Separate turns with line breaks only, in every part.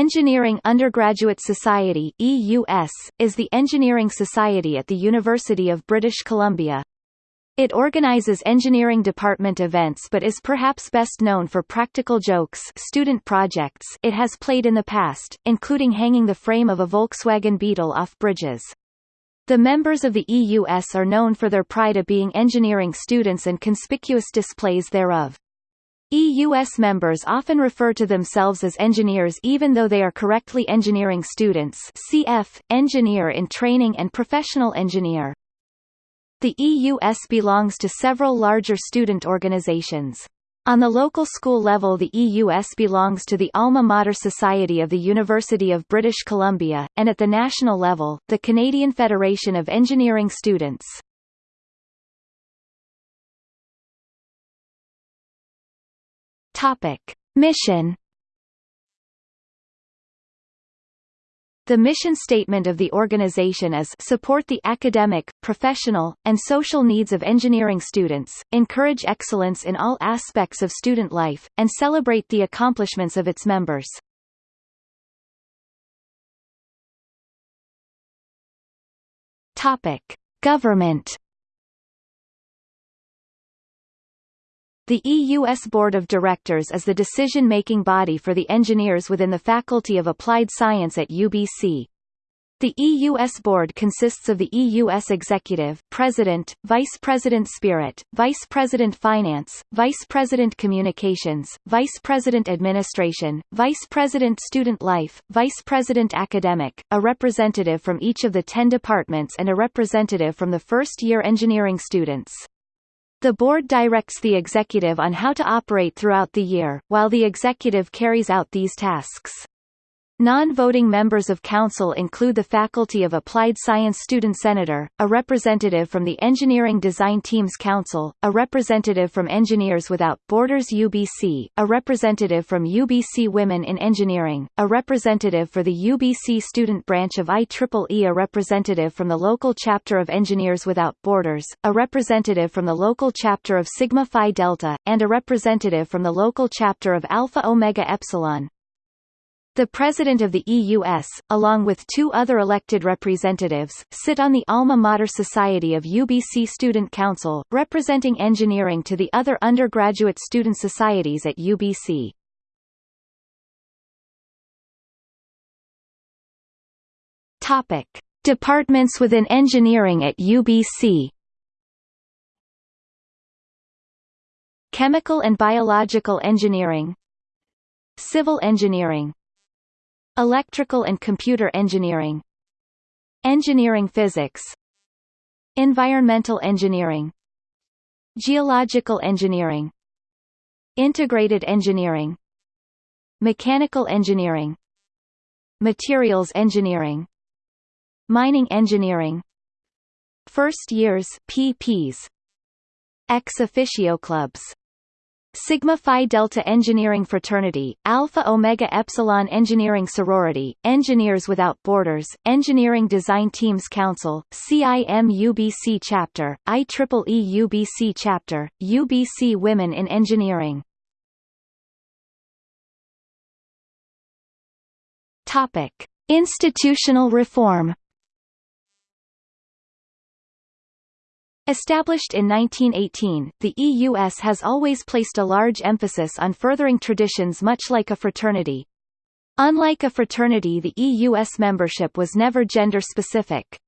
Engineering Undergraduate Society EUS, is the engineering society at the University of British Columbia. It organizes engineering department events but is perhaps best known for practical jokes student projects it has played in the past, including hanging the frame of a Volkswagen Beetle off bridges. The members of the EUS are known for their pride of being engineering students and conspicuous displays thereof. EUS members often refer to themselves as engineers even though they are correctly engineering students cf. engineer in training and professional engineer. The EUS belongs to several larger student organizations. On the local school level the EUS belongs to the Alma Mater Society of the University of British Columbia, and at the national level, the Canadian Federation of Engineering Students. Topic: Mission. The mission statement of the organization is support the academic, professional, and social needs of engineering students, encourage excellence in all aspects of student life, and celebrate the accomplishments of its members. Topic: Government The EUS Board of Directors is the decision-making body for the engineers within the Faculty of Applied Science at UBC. The EUS Board consists of the EUS Executive President, Vice President Spirit, Vice President Finance, Vice President Communications, Vice President Administration, Vice President Student Life, Vice President Academic, a representative from each of the ten departments and a representative from the first-year engineering students. The board directs the executive on how to operate throughout the year, while the executive carries out these tasks. Non-voting members of Council include the Faculty of Applied Science Student Senator, a representative from the Engineering Design Teams Council, a representative from Engineers Without Borders UBC, a representative from UBC Women in Engineering, a representative for the UBC Student Branch of IEEE a representative from the local chapter of Engineers Without Borders, a representative from the local chapter of Sigma Phi Delta, and a representative from the local chapter of Alpha Omega Epsilon. The President of the EUS, along with two other elected representatives, sit on the Alma Mater Society of UBC Student Council, representing engineering to the other undergraduate student societies at UBC. Topic: Departments within engineering at UBC. Chemical and Biological Engineering Civil Engineering Electrical and Computer Engineering Engineering Physics Environmental Engineering Geological Engineering Integrated Engineering Mechanical Engineering Materials Engineering Mining Engineering First Years PPs Ex officio clubs Sigma Phi Delta Engineering Fraternity, Alpha Omega Epsilon Engineering Sorority, Engineers Without Borders, Engineering Design Teams Council, CIM-UBC Chapter, IEEE UBC Chapter, UBC Women in Engineering. Topic: Institutional reform Established in 1918, the EUS has always placed a large emphasis on furthering traditions much like a fraternity. Unlike a fraternity the EUS membership was never gender-specific.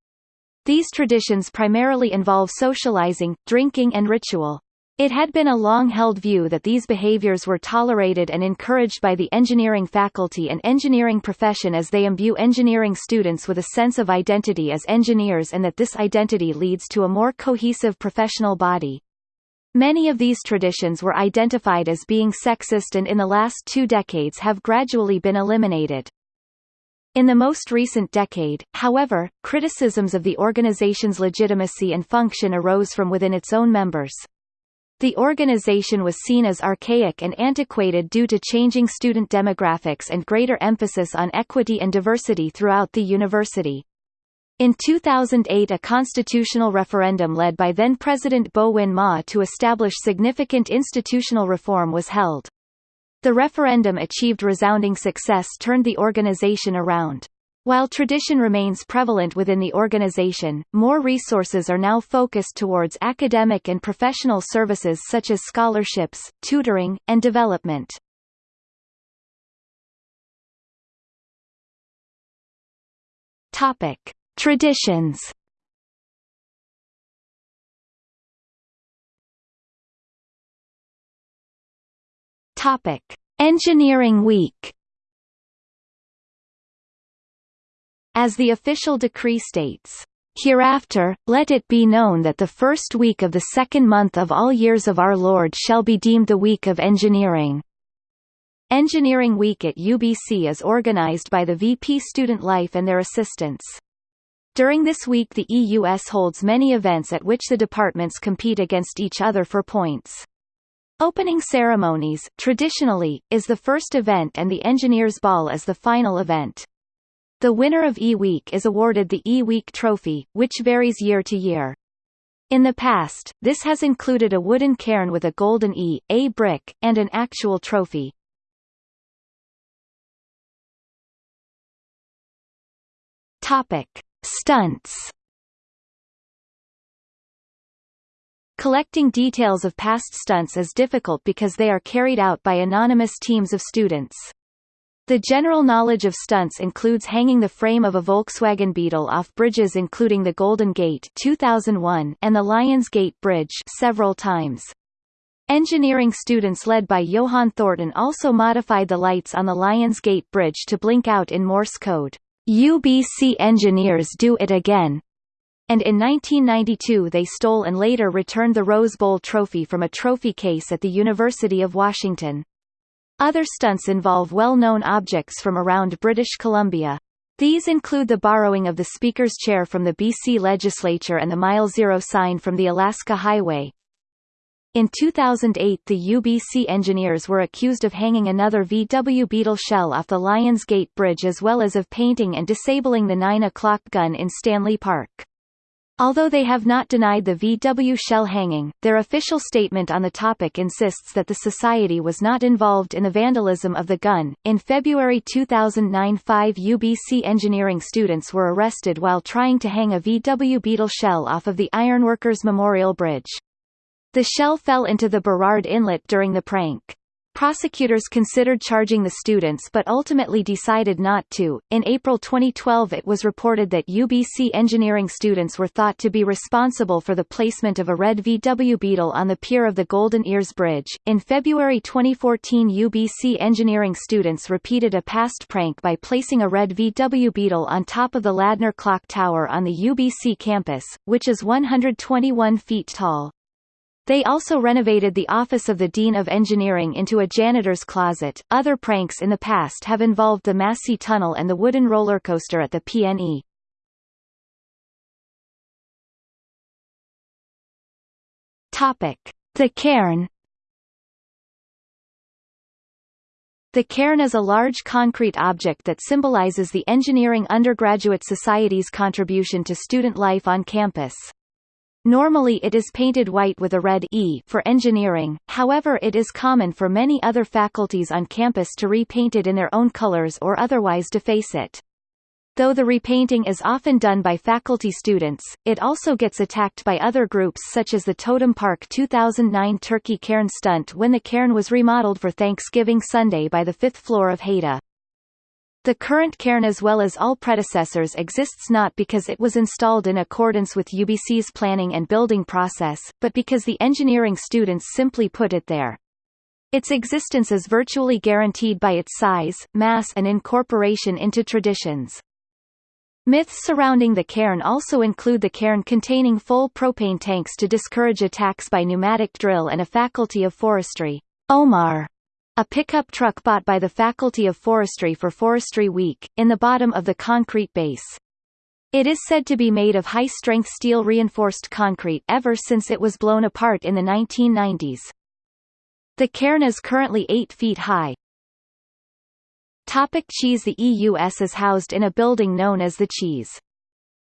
These traditions primarily involve socializing, drinking and ritual. It had been a long-held view that these behaviors were tolerated and encouraged by the engineering faculty and engineering profession as they imbue engineering students with a sense of identity as engineers and that this identity leads to a more cohesive professional body. Many of these traditions were identified as being sexist and in the last two decades have gradually been eliminated. In the most recent decade, however, criticisms of the organization's legitimacy and function arose from within its own members. The organization was seen as archaic and antiquated due to changing student demographics and greater emphasis on equity and diversity throughout the university. In 2008 a constitutional referendum led by then-President Bowinn Ma to establish significant institutional reform was held. The referendum achieved resounding success turned the organization around. While tradition remains prevalent within the organization, more resources are now focused towards academic and professional services such as scholarships, tutoring, and development. Topic: Traditions. Topic: Engineering Week. As the official decree states, Hereafter, let it be known that the first week of the second month of all years of our Lord shall be deemed the week of engineering. Engineering Week at UBC is organized by the VP Student Life and their assistants. During this week the EUS holds many events at which the departments compete against each other for points. Opening ceremonies, traditionally, is the first event and the Engineers Ball is the final event. The winner of E-Week is awarded the E-Week Trophy, which varies year to year. In the past, this has included a wooden cairn with a golden E, A brick, and an actual trophy. Topic: Stunts. Collecting details of past stunts is difficult because they are carried out by anonymous teams of students. The general knowledge of stunts includes hanging the frame of a Volkswagen Beetle off bridges including the Golden Gate 2001 and the Lions Gate Bridge several times. Engineering students led by Johann Thornton also modified the lights on the Lions Gate Bridge to blink out in Morse code. UBC engineers do it again. And in 1992 they stole and later returned the Rose Bowl trophy from a trophy case at the University of Washington. Other stunts involve well-known objects from around British Columbia. These include the borrowing of the Speaker's chair from the BC legislature and the Mile Zero sign from the Alaska Highway. In 2008 the UBC engineers were accused of hanging another VW Beetle shell off the Lions Gate Bridge as well as of painting and disabling the 9 o'clock gun in Stanley Park. Although they have not denied the VW shell hanging, their official statement on the topic insists that the society was not involved in the vandalism of the gun. In February 2009, five UBC engineering students were arrested while trying to hang a VW Beetle shell off of the Ironworkers Memorial Bridge. The shell fell into the Burrard Inlet during the prank. Prosecutors considered charging the students but ultimately decided not to. In April 2012 it was reported that UBC engineering students were thought to be responsible for the placement of a red VW Beetle on the pier of the Golden Ears Bridge. In February 2014 UBC engineering students repeated a past prank by placing a red VW Beetle on top of the Ladner Clock Tower on the UBC campus, which is 121 feet tall. They also renovated the office of the Dean of Engineering into a janitor's closet. Other pranks in the past have involved the Massey Tunnel and the wooden roller coaster at the PNE. Topic: The cairn. The cairn is a large concrete object that symbolizes the Engineering Undergraduate Society's contribution to student life on campus. Normally it is painted white with a red E for engineering, however it is common for many other faculties on campus to repaint it in their own colors or otherwise deface it. Though the repainting is often done by faculty students, it also gets attacked by other groups such as the Totem Park 2009 Turkey Cairn stunt when the cairn was remodeled for Thanksgiving Sunday by the fifth floor of Haida. The current cairn as well as all predecessors exists not because it was installed in accordance with UBC's planning and building process, but because the engineering students simply put it there. Its existence is virtually guaranteed by its size, mass and incorporation into traditions. Myths surrounding the cairn also include the cairn containing full propane tanks to discourage attacks by pneumatic drill and a faculty of forestry, Omar, a pickup truck bought by the Faculty of Forestry for Forestry Week, in the bottom of the concrete base. It is said to be made of high-strength steel reinforced concrete ever since it was blown apart in the 1990s. The cairn is currently 8 feet high. Topic cheese The EUS is housed in a building known as the Cheese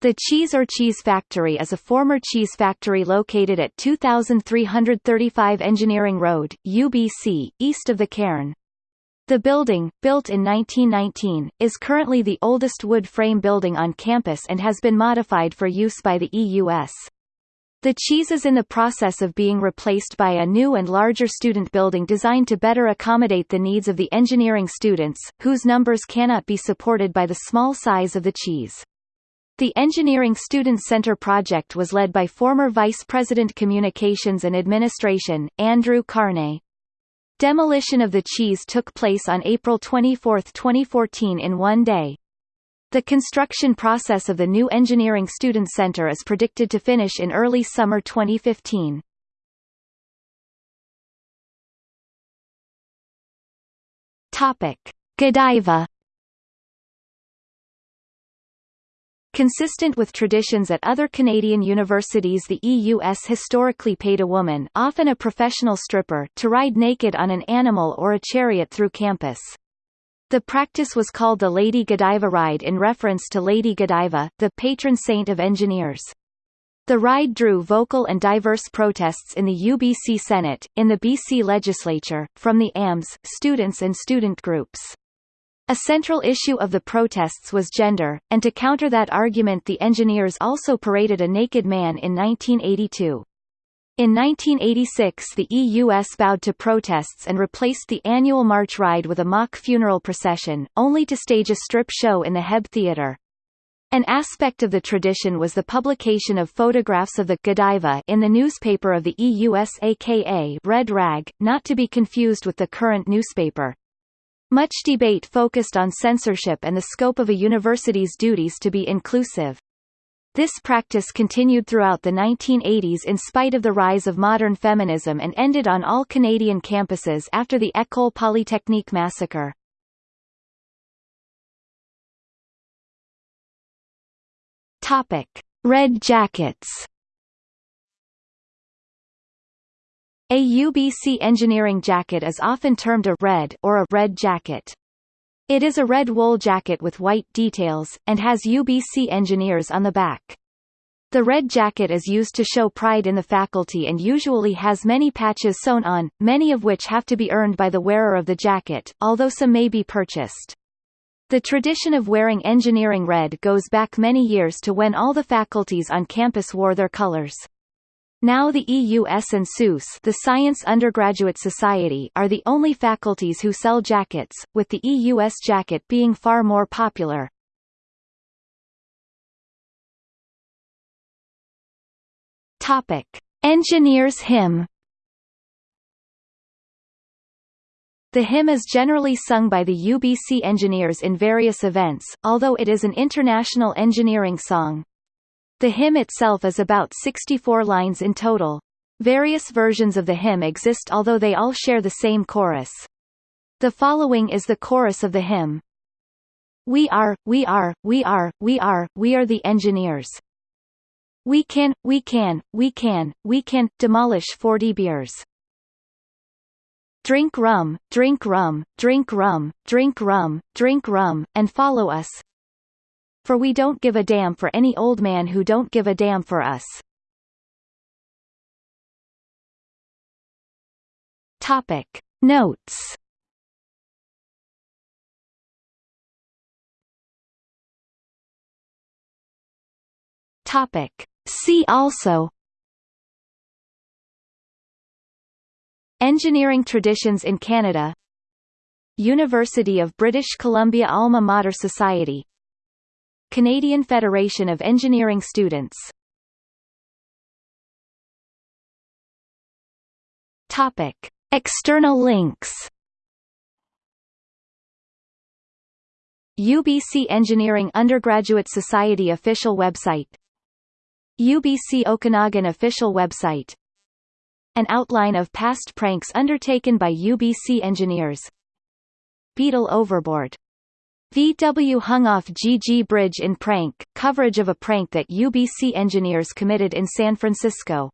the Cheese or Cheese Factory is a former cheese factory located at 2335 Engineering Road, UBC, east of the cairn. The building, built in 1919, is currently the oldest wood frame building on campus and has been modified for use by the EUS. The cheese is in the process of being replaced by a new and larger student building designed to better accommodate the needs of the engineering students, whose numbers cannot be supported by the small size of the cheese. The Engineering Student Center project was led by former Vice President Communications and Administration, Andrew Carney. Demolition of the cheese took place on April 24, 2014 in one day. The construction process of the new Engineering Student Center is predicted to finish in early summer 2015. Topic: Godiva Consistent with traditions at other Canadian universities the EUS historically paid a woman often a professional stripper to ride naked on an animal or a chariot through campus. The practice was called the Lady Godiva Ride in reference to Lady Godiva, the patron saint of engineers. The ride drew vocal and diverse protests in the UBC Senate, in the BC legislature, from the AMS, students and student groups. A central issue of the protests was gender, and to counter that argument the engineers also paraded a naked man in 1982. In 1986 the EUS bowed to protests and replaced the annual march ride with a mock funeral procession, only to stage a strip show in the Hebb Theatre. An aspect of the tradition was the publication of photographs of the Godiva in the newspaper of the EUS aka Red Rag, not to be confused with the current newspaper. Much debate focused on censorship and the scope of a university's duties to be inclusive. This practice continued throughout the 1980s in spite of the rise of modern feminism and ended on all Canadian campuses after the École Polytechnique massacre. Topic: Red Jackets A UBC engineering jacket is often termed a red or a red jacket. It is a red wool jacket with white details, and has UBC engineers on the back. The red jacket is used to show pride in the faculty and usually has many patches sewn on, many of which have to be earned by the wearer of the jacket, although some may be purchased. The tradition of wearing engineering red goes back many years to when all the faculties on campus wore their colors. Now the EUS and SUS the Science Undergraduate Society are the only faculties who sell jackets, with the EUS jacket being far more popular. Topic. Engineers hymn The hymn is generally sung by the UBC engineers in various events, although it is an international engineering song. The hymn itself is about 64 lines in total. Various versions of the hymn exist although they all share the same chorus. The following is the chorus of the hymn. We are, we are, we are, we are, we are the engineers. We can, we can, we can, we can, demolish 40 beers. Drink rum, drink rum, drink rum, drink rum, drink rum, and follow us, for we don't give a damn for any old man who don't give a damn for us. Topic. Notes. Topic. See also. Engineering traditions in Canada. University of British Columbia Alma Mater Society Canadian Federation of Engineering Students. Topic. External links. UBC Engineering Undergraduate Society official website. UBC Okanagan official website. An outline of past pranks undertaken by UBC engineers. Beetle overboard VW hung off GG Bridge in prank, coverage of a prank that UBC engineers committed in San Francisco.